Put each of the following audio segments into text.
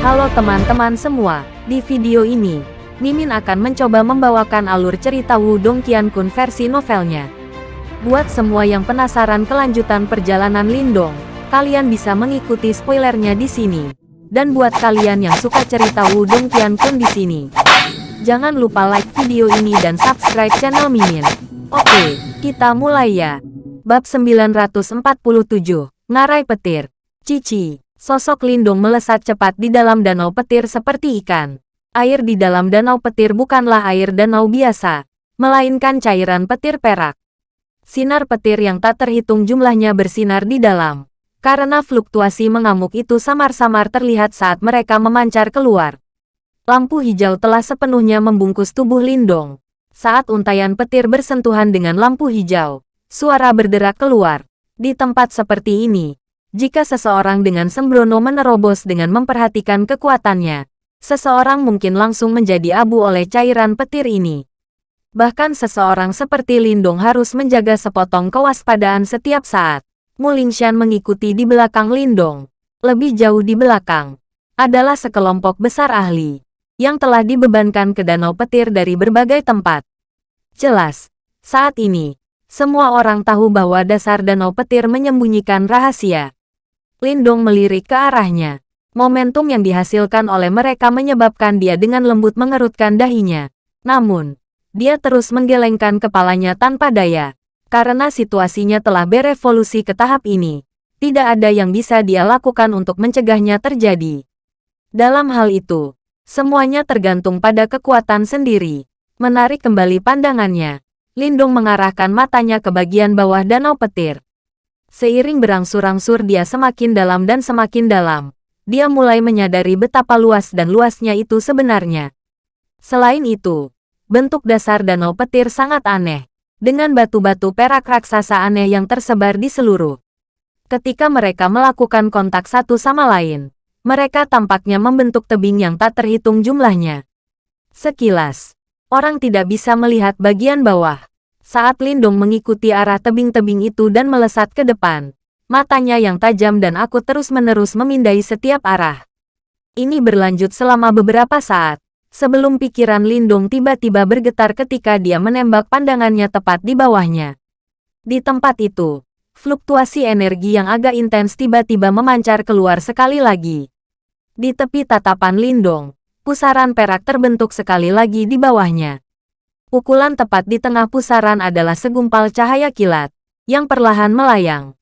Halo teman-teman semua, di video ini, Mimin akan mencoba membawakan alur cerita Wudong Qiankun versi novelnya. Buat semua yang penasaran kelanjutan perjalanan Lindong, kalian bisa mengikuti spoilernya di sini. Dan buat kalian yang suka cerita Wudong Qiankun di sini, jangan lupa like video ini dan subscribe channel Mimin. Oke, kita mulai ya. Bab 947, Ngarai Petir. Cici, sosok Lindung melesat cepat di dalam danau petir seperti ikan. Air di dalam danau petir bukanlah air danau biasa, melainkan cairan petir perak. Sinar petir yang tak terhitung jumlahnya bersinar di dalam. Karena fluktuasi mengamuk itu samar-samar terlihat saat mereka memancar keluar. Lampu hijau telah sepenuhnya membungkus tubuh Lindong. Saat untayan petir bersentuhan dengan lampu hijau, Suara berderak keluar. Di tempat seperti ini, jika seseorang dengan sembrono menerobos dengan memperhatikan kekuatannya, seseorang mungkin langsung menjadi abu oleh cairan petir ini. Bahkan seseorang seperti Lindong harus menjaga sepotong kewaspadaan setiap saat. Mulingshan mengikuti di belakang Lindong. Lebih jauh di belakang, adalah sekelompok besar ahli, yang telah dibebankan ke danau petir dari berbagai tempat. Jelas, saat ini, semua orang tahu bahwa dasar danau petir menyembunyikan rahasia. Lindong melirik ke arahnya. Momentum yang dihasilkan oleh mereka menyebabkan dia dengan lembut mengerutkan dahinya. Namun, dia terus menggelengkan kepalanya tanpa daya. Karena situasinya telah berevolusi ke tahap ini, tidak ada yang bisa dia lakukan untuk mencegahnya terjadi. Dalam hal itu, semuanya tergantung pada kekuatan sendiri. Menarik kembali pandangannya, Lindung mengarahkan matanya ke bagian bawah danau petir. Seiring berangsur-angsur dia semakin dalam dan semakin dalam. Dia mulai menyadari betapa luas dan luasnya itu sebenarnya. Selain itu, bentuk dasar danau petir sangat aneh. Dengan batu-batu perak raksasa aneh yang tersebar di seluruh. Ketika mereka melakukan kontak satu sama lain, mereka tampaknya membentuk tebing yang tak terhitung jumlahnya. Sekilas, Orang tidak bisa melihat bagian bawah. Saat Lindung mengikuti arah tebing-tebing itu dan melesat ke depan, matanya yang tajam dan aku terus-menerus memindai setiap arah. Ini berlanjut selama beberapa saat, sebelum pikiran Lindung tiba-tiba bergetar ketika dia menembak pandangannya tepat di bawahnya. Di tempat itu, fluktuasi energi yang agak intens tiba-tiba memancar keluar sekali lagi. Di tepi tatapan Lindong, pusaran perak terbentuk sekali lagi di bawahnya. Pukulan tepat di tengah pusaran adalah segumpal cahaya kilat, yang perlahan melayang.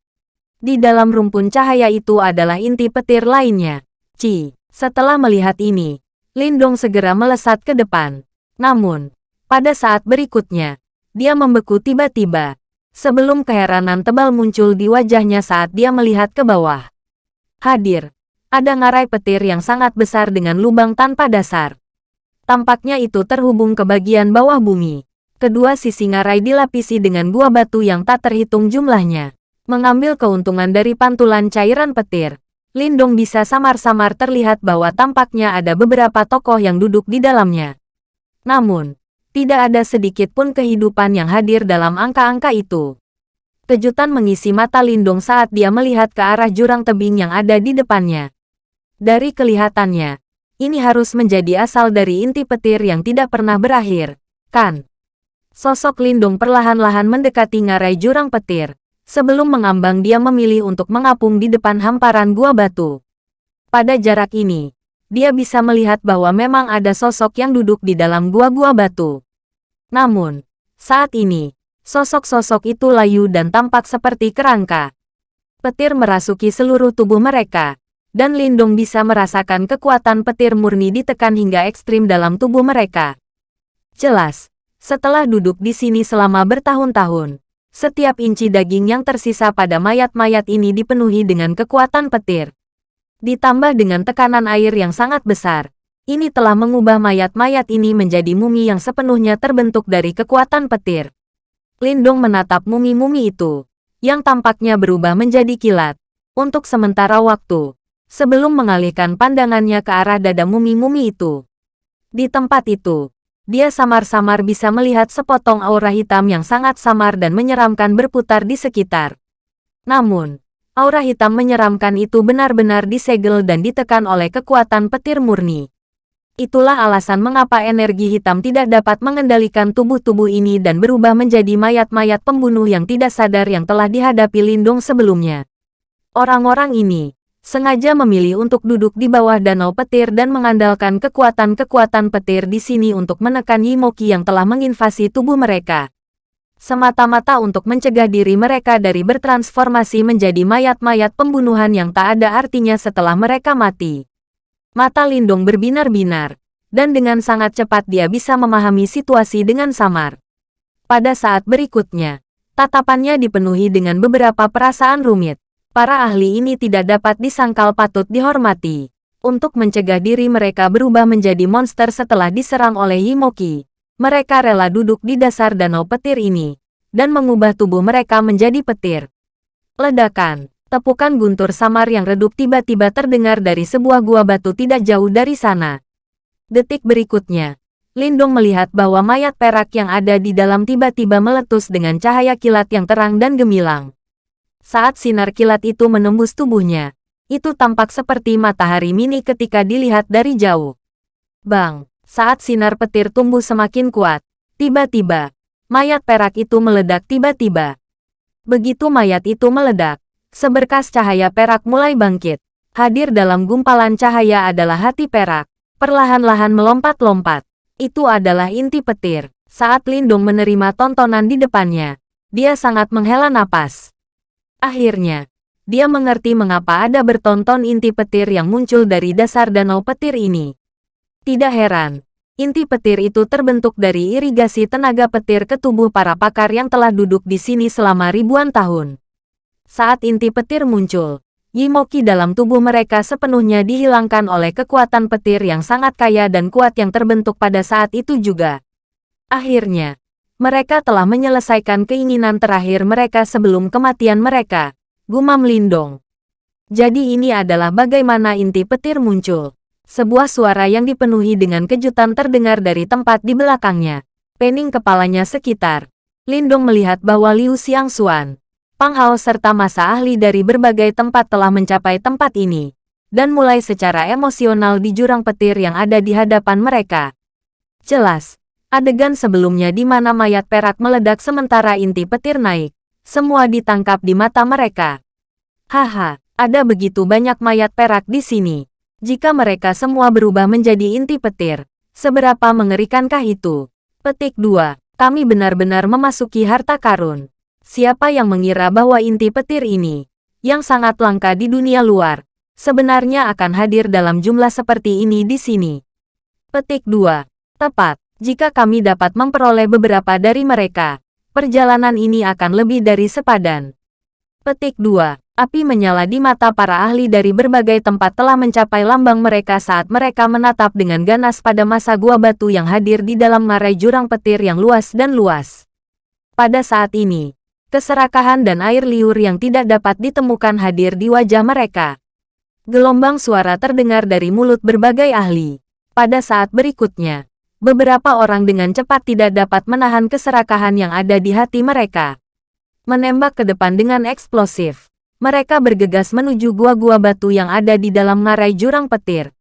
Di dalam rumpun cahaya itu adalah inti petir lainnya. Ci, setelah melihat ini, Lindong segera melesat ke depan. Namun, pada saat berikutnya, dia membeku tiba-tiba, sebelum keheranan tebal muncul di wajahnya saat dia melihat ke bawah. Hadir, ada ngarai petir yang sangat besar dengan lubang tanpa dasar. Tampaknya itu terhubung ke bagian bawah bumi. Kedua sisi ngarai dilapisi dengan gua batu yang tak terhitung jumlahnya. Mengambil keuntungan dari pantulan cairan petir, Lindong bisa samar-samar terlihat bahwa tampaknya ada beberapa tokoh yang duduk di dalamnya. Namun, tidak ada sedikit pun kehidupan yang hadir dalam angka-angka itu. Kejutan mengisi mata Lindong saat dia melihat ke arah jurang tebing yang ada di depannya. Dari kelihatannya, ini harus menjadi asal dari inti petir yang tidak pernah berakhir, kan? Sosok Lindung perlahan-lahan mendekati ngarai jurang petir. Sebelum mengambang dia memilih untuk mengapung di depan hamparan gua batu. Pada jarak ini, dia bisa melihat bahwa memang ada sosok yang duduk di dalam gua-gua batu. Namun, saat ini, sosok-sosok itu layu dan tampak seperti kerangka. Petir merasuki seluruh tubuh mereka, dan Lindong bisa merasakan kekuatan petir murni ditekan hingga ekstrim dalam tubuh mereka. Jelas, setelah duduk di sini selama bertahun-tahun, setiap inci daging yang tersisa pada mayat-mayat ini dipenuhi dengan kekuatan petir. Ditambah dengan tekanan air yang sangat besar, ini telah mengubah mayat-mayat ini menjadi mumi yang sepenuhnya terbentuk dari kekuatan petir. Lindong menatap mumi-mumi itu, yang tampaknya berubah menjadi kilat. Untuk sementara waktu, sebelum mengalihkan pandangannya ke arah dada mumi-mumi itu. Di tempat itu, dia samar-samar bisa melihat sepotong aura hitam yang sangat samar dan menyeramkan berputar di sekitar. Namun, Aura hitam menyeramkan itu benar-benar disegel dan ditekan oleh kekuatan petir murni. Itulah alasan mengapa energi hitam tidak dapat mengendalikan tubuh-tubuh ini dan berubah menjadi mayat-mayat pembunuh yang tidak sadar yang telah dihadapi Lindung sebelumnya. Orang-orang ini sengaja memilih untuk duduk di bawah danau petir dan mengandalkan kekuatan-kekuatan petir di sini untuk menekan Yimoki yang telah menginvasi tubuh mereka semata-mata untuk mencegah diri mereka dari bertransformasi menjadi mayat-mayat pembunuhan yang tak ada artinya setelah mereka mati. Mata Lindung berbinar-binar, dan dengan sangat cepat dia bisa memahami situasi dengan samar. Pada saat berikutnya, tatapannya dipenuhi dengan beberapa perasaan rumit. Para ahli ini tidak dapat disangkal patut dihormati. Untuk mencegah diri mereka berubah menjadi monster setelah diserang oleh Yimoki, mereka rela duduk di dasar danau petir ini, dan mengubah tubuh mereka menjadi petir. Ledakan, tepukan guntur samar yang redup tiba-tiba terdengar dari sebuah gua batu tidak jauh dari sana. Detik berikutnya, Lindung melihat bahwa mayat perak yang ada di dalam tiba-tiba meletus dengan cahaya kilat yang terang dan gemilang. Saat sinar kilat itu menembus tubuhnya, itu tampak seperti matahari mini ketika dilihat dari jauh. Bang! Saat sinar petir tumbuh semakin kuat, tiba-tiba, mayat perak itu meledak tiba-tiba. Begitu mayat itu meledak, seberkas cahaya perak mulai bangkit. Hadir dalam gumpalan cahaya adalah hati perak, perlahan-lahan melompat-lompat. Itu adalah inti petir. Saat Lindung menerima tontonan di depannya, dia sangat menghela napas. Akhirnya, dia mengerti mengapa ada bertonton inti petir yang muncul dari dasar danau petir ini. Tidak heran, inti petir itu terbentuk dari irigasi tenaga petir ke tubuh para pakar yang telah duduk di sini selama ribuan tahun. Saat inti petir muncul, Yimoki dalam tubuh mereka sepenuhnya dihilangkan oleh kekuatan petir yang sangat kaya dan kuat yang terbentuk pada saat itu juga. Akhirnya, mereka telah menyelesaikan keinginan terakhir mereka sebelum kematian mereka, gumam Lindong. Jadi ini adalah bagaimana inti petir muncul. Sebuah suara yang dipenuhi dengan kejutan terdengar dari tempat di belakangnya. Pening kepalanya sekitar. Lindong melihat bahwa Liu Xiangxuan, Pang Hao serta masa ahli dari berbagai tempat telah mencapai tempat ini, dan mulai secara emosional di jurang petir yang ada di hadapan mereka. Jelas, adegan sebelumnya di mana mayat perak meledak sementara inti petir naik, semua ditangkap di mata mereka. Haha, ada begitu banyak mayat perak di sini. Jika mereka semua berubah menjadi inti petir, seberapa mengerikankah itu? Petik 2. Kami benar-benar memasuki harta karun. Siapa yang mengira bahwa inti petir ini, yang sangat langka di dunia luar, sebenarnya akan hadir dalam jumlah seperti ini di sini? Petik 2. Tepat, jika kami dapat memperoleh beberapa dari mereka, perjalanan ini akan lebih dari sepadan. Petik 2. Api menyala di mata para ahli dari berbagai tempat telah mencapai lambang mereka saat mereka menatap dengan ganas pada masa gua batu yang hadir di dalam ngarai jurang petir yang luas dan luas. Pada saat ini, keserakahan dan air liur yang tidak dapat ditemukan hadir di wajah mereka. Gelombang suara terdengar dari mulut berbagai ahli. Pada saat berikutnya, beberapa orang dengan cepat tidak dapat menahan keserakahan yang ada di hati mereka. Menembak ke depan dengan eksplosif mereka bergegas menuju gua-gua batu yang ada di dalam ngarai jurang petir.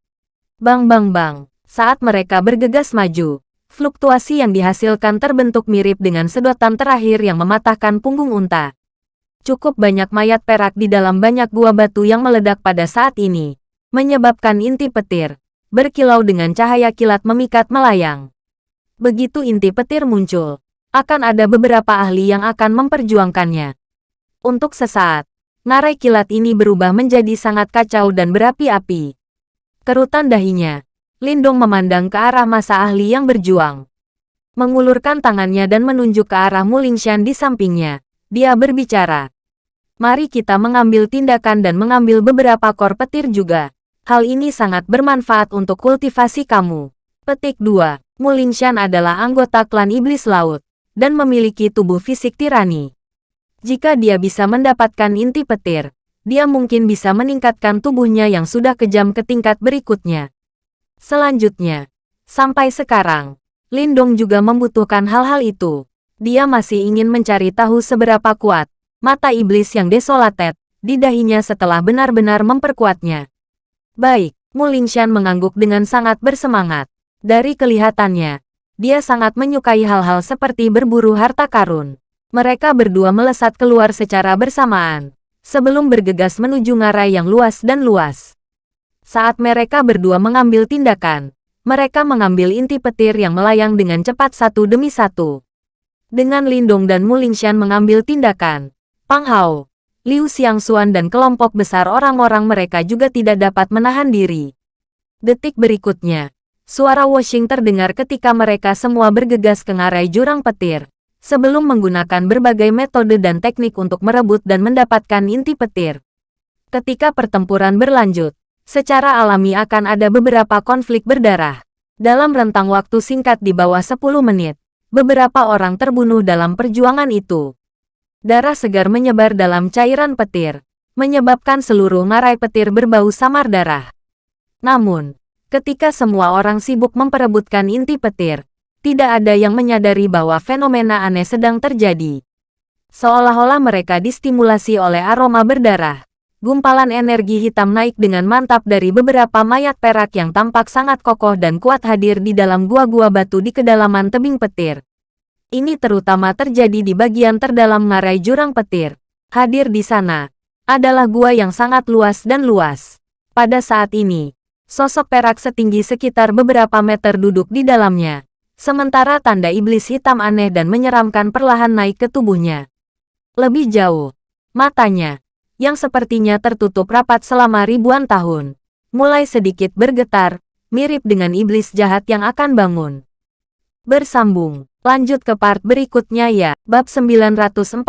Bang bang bang, saat mereka bergegas maju, fluktuasi yang dihasilkan terbentuk mirip dengan sedotan terakhir yang mematahkan punggung unta. Cukup banyak mayat perak di dalam banyak gua batu yang meledak pada saat ini, menyebabkan inti petir, berkilau dengan cahaya kilat memikat melayang. Begitu inti petir muncul, akan ada beberapa ahli yang akan memperjuangkannya. Untuk sesaat, Narai kilat ini berubah menjadi sangat kacau dan berapi-api. Kerutan dahinya, Lindong memandang ke arah masa ahli yang berjuang. Mengulurkan tangannya dan menunjuk ke arah Mulingshan di sampingnya. Dia berbicara. Mari kita mengambil tindakan dan mengambil beberapa kor petir juga. Hal ini sangat bermanfaat untuk kultivasi kamu. Petik 2. Mulingshan adalah anggota klan Iblis Laut, dan memiliki tubuh fisik tirani. Jika dia bisa mendapatkan inti petir, dia mungkin bisa meningkatkan tubuhnya yang sudah kejam ke tingkat berikutnya. Selanjutnya, sampai sekarang, Lindong juga membutuhkan hal-hal itu. Dia masih ingin mencari tahu seberapa kuat mata iblis yang desolated di dahinya setelah benar-benar memperkuatnya. Baik, Mulingshan mengangguk dengan sangat bersemangat. Dari kelihatannya, dia sangat menyukai hal-hal seperti berburu harta karun. Mereka berdua melesat keluar secara bersamaan, sebelum bergegas menuju ngarai yang luas dan luas. Saat mereka berdua mengambil tindakan, mereka mengambil inti petir yang melayang dengan cepat satu demi satu. Dengan Lindong dan Mulingshan mengambil tindakan, Pang Hao, Liu Xiangxuan dan kelompok besar orang-orang mereka juga tidak dapat menahan diri. Detik berikutnya, suara washing terdengar ketika mereka semua bergegas ke ngarai jurang petir, sebelum menggunakan berbagai metode dan teknik untuk merebut dan mendapatkan inti petir. Ketika pertempuran berlanjut, secara alami akan ada beberapa konflik berdarah. Dalam rentang waktu singkat di bawah 10 menit, beberapa orang terbunuh dalam perjuangan itu. Darah segar menyebar dalam cairan petir, menyebabkan seluruh ngarai petir berbau samar darah. Namun, ketika semua orang sibuk memperebutkan inti petir, tidak ada yang menyadari bahwa fenomena aneh sedang terjadi. Seolah-olah mereka distimulasi oleh aroma berdarah. Gumpalan energi hitam naik dengan mantap dari beberapa mayat perak yang tampak sangat kokoh dan kuat hadir di dalam gua-gua batu di kedalaman tebing petir. Ini terutama terjadi di bagian terdalam ngarai jurang petir. Hadir di sana adalah gua yang sangat luas dan luas. Pada saat ini, sosok perak setinggi sekitar beberapa meter duduk di dalamnya. Sementara tanda iblis hitam aneh dan menyeramkan perlahan naik ke tubuhnya. Lebih jauh, matanya, yang sepertinya tertutup rapat selama ribuan tahun, mulai sedikit bergetar, mirip dengan iblis jahat yang akan bangun. Bersambung Lanjut ke part berikutnya ya. Bab 948.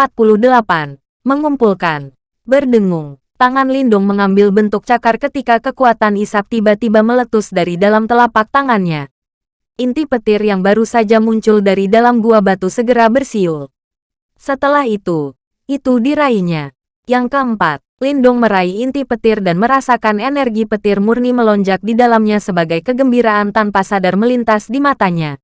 Mengumpulkan. Berdengung. Tangan Lindung mengambil bentuk cakar ketika kekuatan isap tiba-tiba meletus dari dalam telapak tangannya. Inti petir yang baru saja muncul dari dalam gua batu segera bersiul. Setelah itu, itu diraihnya. Yang keempat, Lindung meraih inti petir dan merasakan energi petir murni melonjak di dalamnya sebagai kegembiraan tanpa sadar melintas di matanya.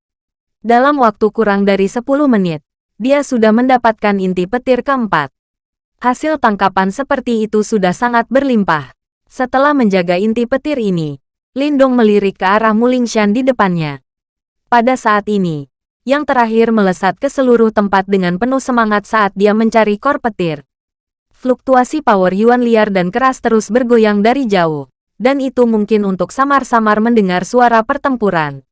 Dalam waktu kurang dari 10 menit, dia sudah mendapatkan inti petir keempat. Hasil tangkapan seperti itu sudah sangat berlimpah. Setelah menjaga inti petir ini, Lindong melirik ke arah Mulingshan di depannya. Pada saat ini, yang terakhir melesat ke seluruh tempat dengan penuh semangat saat dia mencari kor petir. Fluktuasi power Yuan liar dan keras terus bergoyang dari jauh, dan itu mungkin untuk samar-samar mendengar suara pertempuran.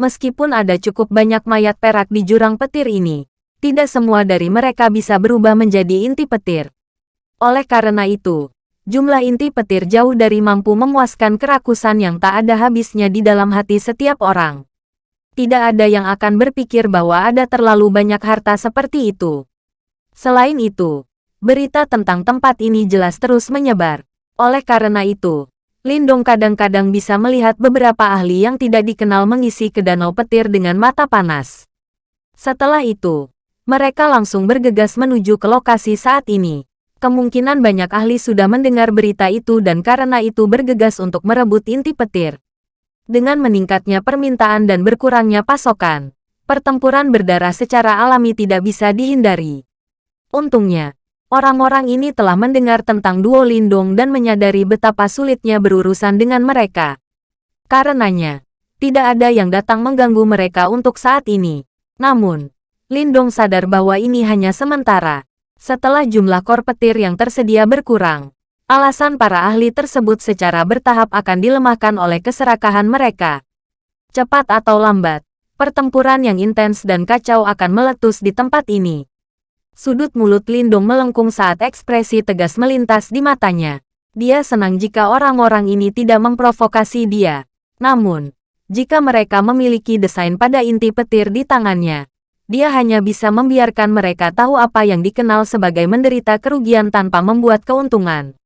Meskipun ada cukup banyak mayat perak di jurang petir ini, tidak semua dari mereka bisa berubah menjadi inti petir. Oleh karena itu, jumlah inti petir jauh dari mampu memuaskan kerakusan yang tak ada habisnya di dalam hati setiap orang. Tidak ada yang akan berpikir bahwa ada terlalu banyak harta seperti itu. Selain itu, berita tentang tempat ini jelas terus menyebar. Oleh karena itu, Lindong kadang-kadang bisa melihat beberapa ahli yang tidak dikenal mengisi ke danau petir dengan mata panas. Setelah itu, mereka langsung bergegas menuju ke lokasi saat ini. Kemungkinan banyak ahli sudah mendengar berita itu dan karena itu bergegas untuk merebut inti petir. Dengan meningkatnya permintaan dan berkurangnya pasokan, pertempuran berdarah secara alami tidak bisa dihindari. Untungnya, Orang-orang ini telah mendengar tentang Duo Lindung dan menyadari betapa sulitnya berurusan dengan mereka. Karenanya, tidak ada yang datang mengganggu mereka untuk saat ini. Namun, Lindong sadar bahwa ini hanya sementara. Setelah jumlah kor petir yang tersedia berkurang, alasan para ahli tersebut secara bertahap akan dilemahkan oleh keserakahan mereka. Cepat atau lambat, pertempuran yang intens dan kacau akan meletus di tempat ini. Sudut mulut Lindung melengkung saat ekspresi tegas melintas di matanya. Dia senang jika orang-orang ini tidak memprovokasi dia. Namun, jika mereka memiliki desain pada inti petir di tangannya, dia hanya bisa membiarkan mereka tahu apa yang dikenal sebagai menderita kerugian tanpa membuat keuntungan.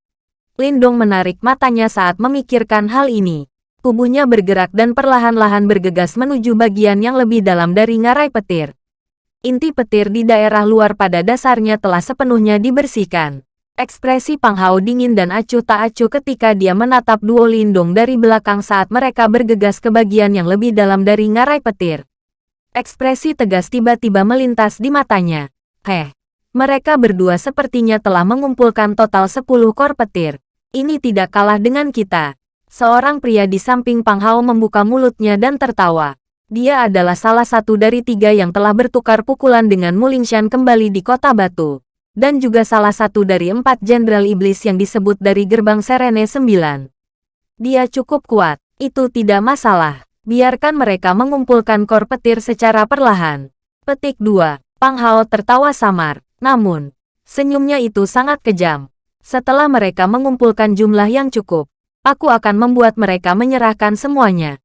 Lindung menarik matanya saat memikirkan hal ini. Tubuhnya bergerak dan perlahan-lahan bergegas menuju bagian yang lebih dalam dari ngarai petir inti petir di daerah luar pada dasarnya telah sepenuhnya dibersihkan. Ekspresi Pang Hao dingin dan acuh tak acuh ketika dia menatap Duo Lindung dari belakang saat mereka bergegas ke bagian yang lebih dalam dari ngarai petir. Ekspresi tegas tiba-tiba melintas di matanya. Heh, Mereka berdua sepertinya telah mengumpulkan total 10 kor petir. Ini tidak kalah dengan kita. Seorang pria di samping Pang Hao membuka mulutnya dan tertawa. Dia adalah salah satu dari tiga yang telah bertukar pukulan dengan Mulingshan kembali di kota batu. Dan juga salah satu dari empat jenderal iblis yang disebut dari gerbang Serene 9. Dia cukup kuat, itu tidak masalah. Biarkan mereka mengumpulkan kor petir secara perlahan. Petik 2. Pang Hao tertawa samar. Namun, senyumnya itu sangat kejam. Setelah mereka mengumpulkan jumlah yang cukup, aku akan membuat mereka menyerahkan semuanya.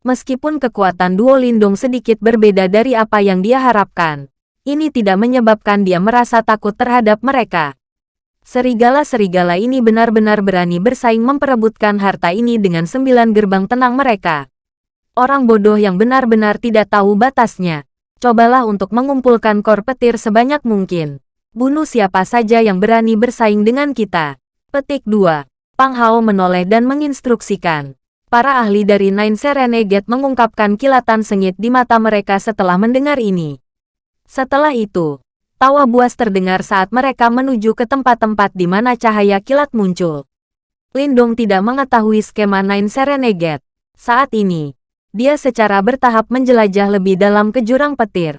Meskipun kekuatan Duo Lindung sedikit berbeda dari apa yang dia harapkan, ini tidak menyebabkan dia merasa takut terhadap mereka. Serigala-serigala ini benar-benar berani bersaing memperebutkan harta ini dengan sembilan gerbang tenang mereka. Orang bodoh yang benar-benar tidak tahu batasnya. Cobalah untuk mengumpulkan kor petir sebanyak mungkin. Bunuh siapa saja yang berani bersaing dengan kita. Petik 2. Pang Hao menoleh dan menginstruksikan. Para ahli dari Nine Serenade mengungkapkan kilatan sengit di mata mereka setelah mendengar ini. Setelah itu, tawa buas terdengar saat mereka menuju ke tempat-tempat di mana cahaya kilat muncul. Lindong tidak mengetahui skema Nine Serenade. Saat ini, dia secara bertahap menjelajah lebih dalam ke jurang petir.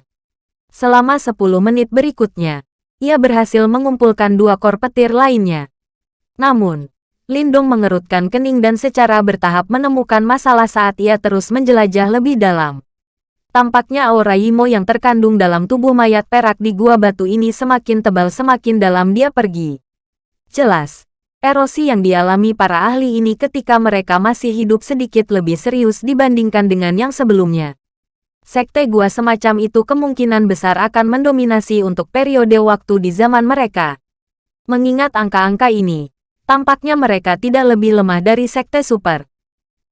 Selama 10 menit berikutnya, ia berhasil mengumpulkan dua kor petir lainnya. Namun, Lindong mengerutkan kening dan secara bertahap menemukan masalah saat ia terus menjelajah lebih dalam. Tampaknya aura Yimo yang terkandung dalam tubuh mayat perak di gua batu ini semakin tebal semakin dalam dia pergi. Jelas, Erosi yang dialami para ahli ini ketika mereka masih hidup sedikit lebih serius dibandingkan dengan yang sebelumnya. Sekte gua semacam itu kemungkinan besar akan mendominasi untuk periode waktu di zaman mereka. Mengingat angka-angka ini, tampaknya mereka tidak lebih lemah dari sekte super.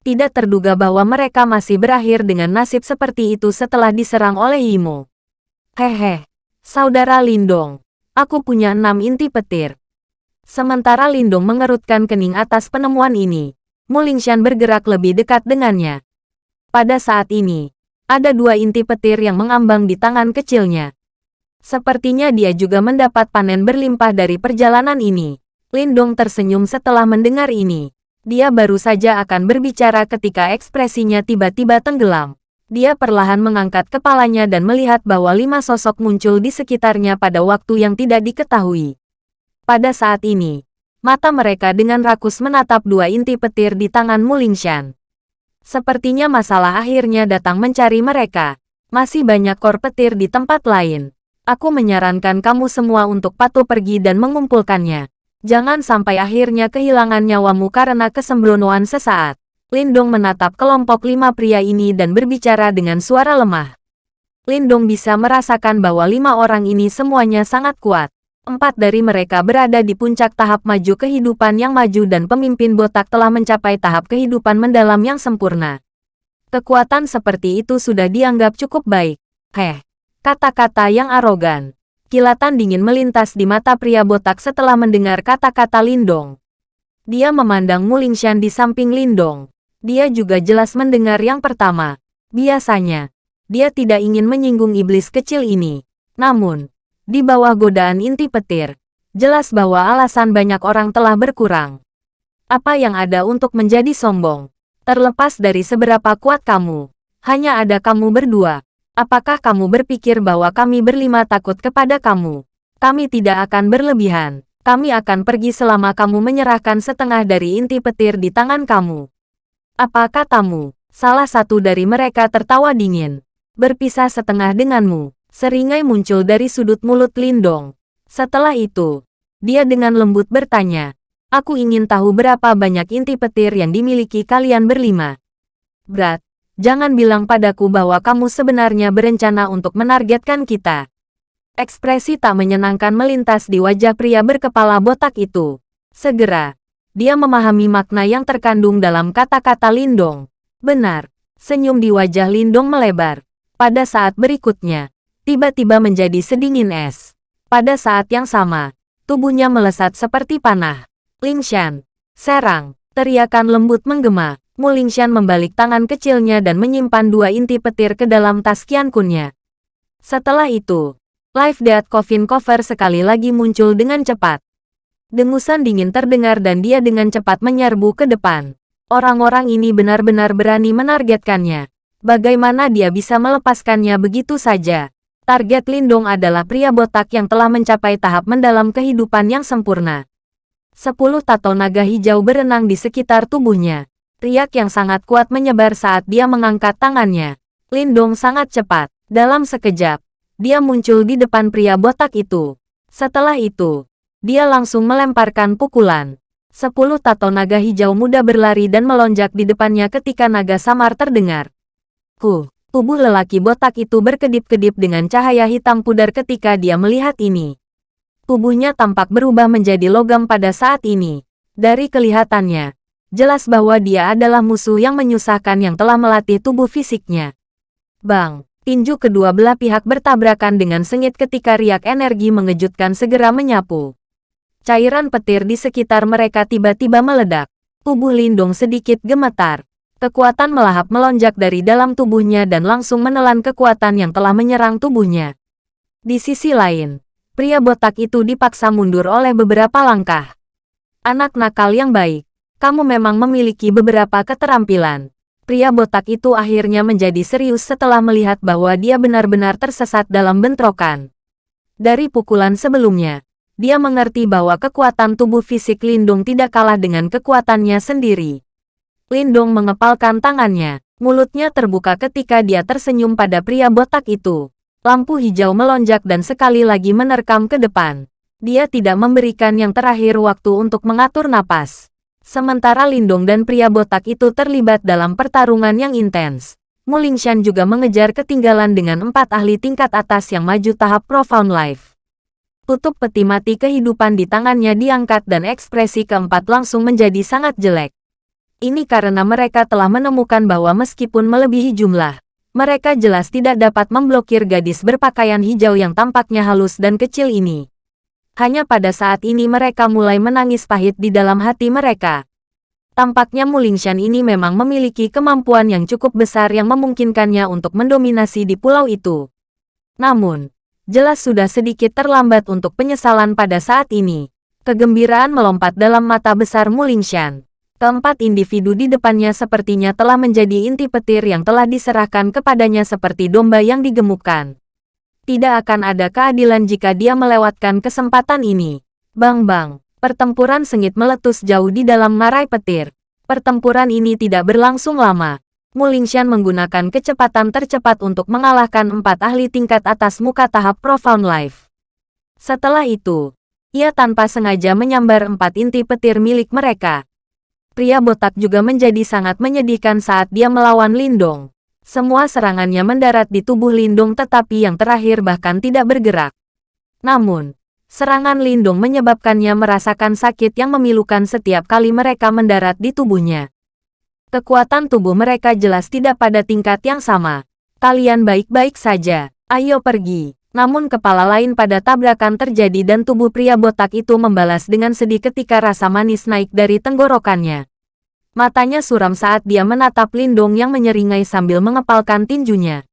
Tidak terduga bahwa mereka masih berakhir dengan nasib seperti itu setelah diserang oleh Imo. Hehe, saudara Lindong, aku punya enam inti petir. Sementara Lindung mengerutkan kening atas penemuan ini, Mulingshan bergerak lebih dekat dengannya. Pada saat ini, ada dua inti petir yang mengambang di tangan kecilnya. Sepertinya dia juga mendapat panen berlimpah dari perjalanan ini. Lindong tersenyum setelah mendengar ini. Dia baru saja akan berbicara ketika ekspresinya tiba-tiba tenggelam. Dia perlahan mengangkat kepalanya dan melihat bahwa lima sosok muncul di sekitarnya pada waktu yang tidak diketahui. Pada saat ini, mata mereka dengan rakus menatap dua inti petir di tangan Mulingshan. Sepertinya masalah akhirnya datang mencari mereka. Masih banyak kor petir di tempat lain. Aku menyarankan kamu semua untuk patuh pergi dan mengumpulkannya. Jangan sampai akhirnya kehilangan nyawamu karena kesembronoan sesaat. Lindong menatap kelompok lima pria ini dan berbicara dengan suara lemah. Lindong bisa merasakan bahwa lima orang ini semuanya sangat kuat. Empat dari mereka berada di puncak tahap maju kehidupan yang maju dan pemimpin botak telah mencapai tahap kehidupan mendalam yang sempurna. Kekuatan seperti itu sudah dianggap cukup baik. Heh, kata-kata yang arogan. Kilatan dingin melintas di mata pria botak setelah mendengar kata-kata Lindong. Dia memandang Mulingshan di samping Lindong. Dia juga jelas mendengar yang pertama. Biasanya, dia tidak ingin menyinggung iblis kecil ini. Namun, di bawah godaan inti petir. Jelas bahwa alasan banyak orang telah berkurang. Apa yang ada untuk menjadi sombong? Terlepas dari seberapa kuat kamu, hanya ada kamu berdua. Apakah kamu berpikir bahwa kami berlima takut kepada kamu? Kami tidak akan berlebihan. Kami akan pergi selama kamu menyerahkan setengah dari inti petir di tangan kamu. Apa katamu? Salah satu dari mereka tertawa dingin. Berpisah setengah denganmu. Seringai muncul dari sudut mulut Lindong. Setelah itu, dia dengan lembut bertanya, Aku ingin tahu berapa banyak inti petir yang dimiliki kalian berlima. Brat, jangan bilang padaku bahwa kamu sebenarnya berencana untuk menargetkan kita. Ekspresi tak menyenangkan melintas di wajah pria berkepala botak itu. Segera, dia memahami makna yang terkandung dalam kata-kata Lindong. Benar, senyum di wajah Lindong melebar. Pada saat berikutnya, tiba-tiba menjadi sedingin es. Pada saat yang sama, tubuhnya melesat seperti panah. Lingshan, serang, teriakan lembut menggema. Mulingshan membalik tangan kecilnya dan menyimpan dua inti petir ke dalam tas Qiankunnya. Setelah itu, Live Death Coffin Cover sekali lagi muncul dengan cepat. Dengusan dingin terdengar dan dia dengan cepat menyerbu ke depan. Orang-orang ini benar-benar berani menargetkannya. Bagaimana dia bisa melepaskannya begitu saja? Target Lindong adalah pria botak yang telah mencapai tahap mendalam kehidupan yang sempurna. Sepuluh tato naga hijau berenang di sekitar tubuhnya. Riak yang sangat kuat menyebar saat dia mengangkat tangannya. Lindong sangat cepat. Dalam sekejap, dia muncul di depan pria botak itu. Setelah itu, dia langsung melemparkan pukulan. Sepuluh tato naga hijau muda berlari dan melonjak di depannya ketika naga samar terdengar. Ku, tubuh lelaki botak itu berkedip-kedip dengan cahaya hitam pudar ketika dia melihat ini. Tubuhnya tampak berubah menjadi logam pada saat ini. Dari kelihatannya, jelas bahwa dia adalah musuh yang menyusahkan yang telah melatih tubuh fisiknya. Bang! Tinju kedua belah pihak bertabrakan dengan sengit ketika riak energi mengejutkan segera menyapu. Cairan petir di sekitar mereka tiba-tiba meledak. Tubuh Lindung sedikit gemetar. Kekuatan melahap melonjak dari dalam tubuhnya dan langsung menelan kekuatan yang telah menyerang tubuhnya. Di sisi lain, pria botak itu dipaksa mundur oleh beberapa langkah. Anak nakal yang baik, kamu memang memiliki beberapa keterampilan pria botak itu akhirnya menjadi serius setelah melihat bahwa dia benar-benar tersesat dalam bentrokan. Dari pukulan sebelumnya, dia mengerti bahwa kekuatan tubuh fisik Lindung tidak kalah dengan kekuatannya sendiri. Lindung mengepalkan tangannya, mulutnya terbuka ketika dia tersenyum pada pria botak itu. Lampu hijau melonjak dan sekali lagi menerkam ke depan. Dia tidak memberikan yang terakhir waktu untuk mengatur napas. Sementara Lindong dan pria botak itu terlibat dalam pertarungan yang intens. Mulingshan juga mengejar ketinggalan dengan empat ahli tingkat atas yang maju tahap Profound Life. Tutup peti mati kehidupan di tangannya diangkat dan ekspresi keempat langsung menjadi sangat jelek. Ini karena mereka telah menemukan bahwa meskipun melebihi jumlah, mereka jelas tidak dapat memblokir gadis berpakaian hijau yang tampaknya halus dan kecil ini. Hanya pada saat ini mereka mulai menangis pahit di dalam hati mereka. Tampaknya Mulingshan ini memang memiliki kemampuan yang cukup besar yang memungkinkannya untuk mendominasi di pulau itu. Namun, jelas sudah sedikit terlambat untuk penyesalan pada saat ini. Kegembiraan melompat dalam mata besar Mulingshan. Keempat individu di depannya sepertinya telah menjadi inti petir yang telah diserahkan kepadanya seperti domba yang digemukkan. Tidak akan ada keadilan jika dia melewatkan kesempatan ini. Bang-bang, pertempuran sengit meletus jauh di dalam ngarai petir. Pertempuran ini tidak berlangsung lama. Mulingshan menggunakan kecepatan tercepat untuk mengalahkan empat ahli tingkat atas muka tahap Profound Life. Setelah itu, ia tanpa sengaja menyambar empat inti petir milik mereka. Pria botak juga menjadi sangat menyedihkan saat dia melawan Lindong. Semua serangannya mendarat di tubuh Lindung tetapi yang terakhir bahkan tidak bergerak. Namun, serangan Lindung menyebabkannya merasakan sakit yang memilukan setiap kali mereka mendarat di tubuhnya. Kekuatan tubuh mereka jelas tidak pada tingkat yang sama. Kalian baik-baik saja, ayo pergi. Namun kepala lain pada tabrakan terjadi dan tubuh pria botak itu membalas dengan sedih ketika rasa manis naik dari tenggorokannya. Matanya suram saat dia menatap Lindong yang menyeringai sambil mengepalkan tinjunya.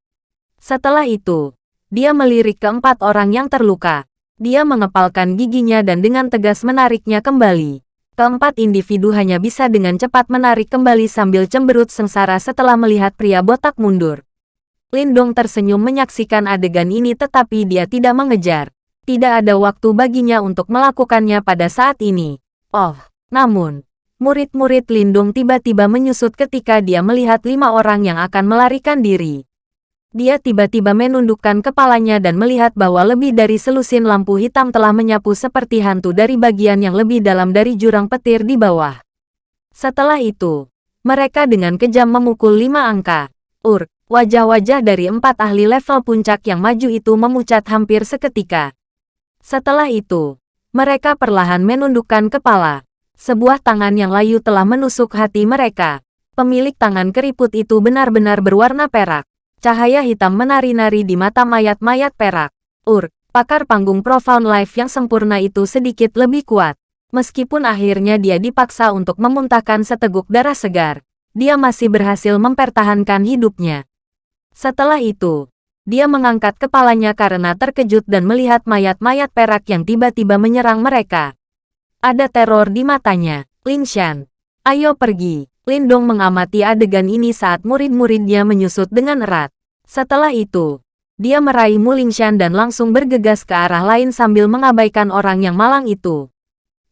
Setelah itu, dia melirik keempat orang yang terluka. Dia mengepalkan giginya dan dengan tegas menariknya kembali. Keempat individu hanya bisa dengan cepat menarik kembali sambil cemberut sengsara setelah melihat pria botak mundur. Lindong tersenyum menyaksikan adegan ini tetapi dia tidak mengejar. Tidak ada waktu baginya untuk melakukannya pada saat ini. Oh, namun, murid-murid Lindung tiba-tiba menyusut ketika dia melihat lima orang yang akan melarikan diri. Dia tiba-tiba menundukkan kepalanya dan melihat bahwa lebih dari selusin lampu hitam telah menyapu seperti hantu dari bagian yang lebih dalam dari jurang petir di bawah. Setelah itu, mereka dengan kejam memukul lima angka. Ur, wajah-wajah dari empat ahli level puncak yang maju itu memucat hampir seketika. Setelah itu, mereka perlahan menundukkan kepala. Sebuah tangan yang layu telah menusuk hati mereka. Pemilik tangan keriput itu benar-benar berwarna perak. Cahaya hitam menari-nari di mata mayat-mayat perak. Ur, pakar panggung Profound Life yang sempurna itu sedikit lebih kuat. Meskipun akhirnya dia dipaksa untuk memuntahkan seteguk darah segar, dia masih berhasil mempertahankan hidupnya. Setelah itu, Dia mengangkat kepalanya karena terkejut dan melihat mayat-mayat perak yang tiba-tiba menyerang mereka. Ada teror di matanya. Lin Shan, ayo pergi. Lindong mengamati adegan ini saat murid-muridnya menyusut dengan erat. Setelah itu, dia meraih Mulingshan dan langsung bergegas ke arah lain sambil mengabaikan orang yang malang itu.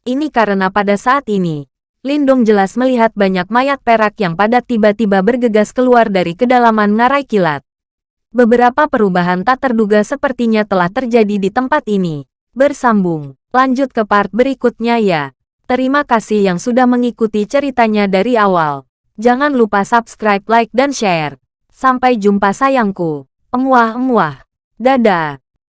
Ini karena pada saat ini, Lindong jelas melihat banyak mayat perak yang pada tiba-tiba bergegas keluar dari kedalaman ngarai kilat. Beberapa perubahan tak terduga sepertinya telah terjadi di tempat ini. Bersambung, lanjut ke part berikutnya ya. Terima kasih yang sudah mengikuti ceritanya dari awal. Jangan lupa subscribe, like, dan share. Sampai jumpa sayangku. Emuah-emuah. Dadah.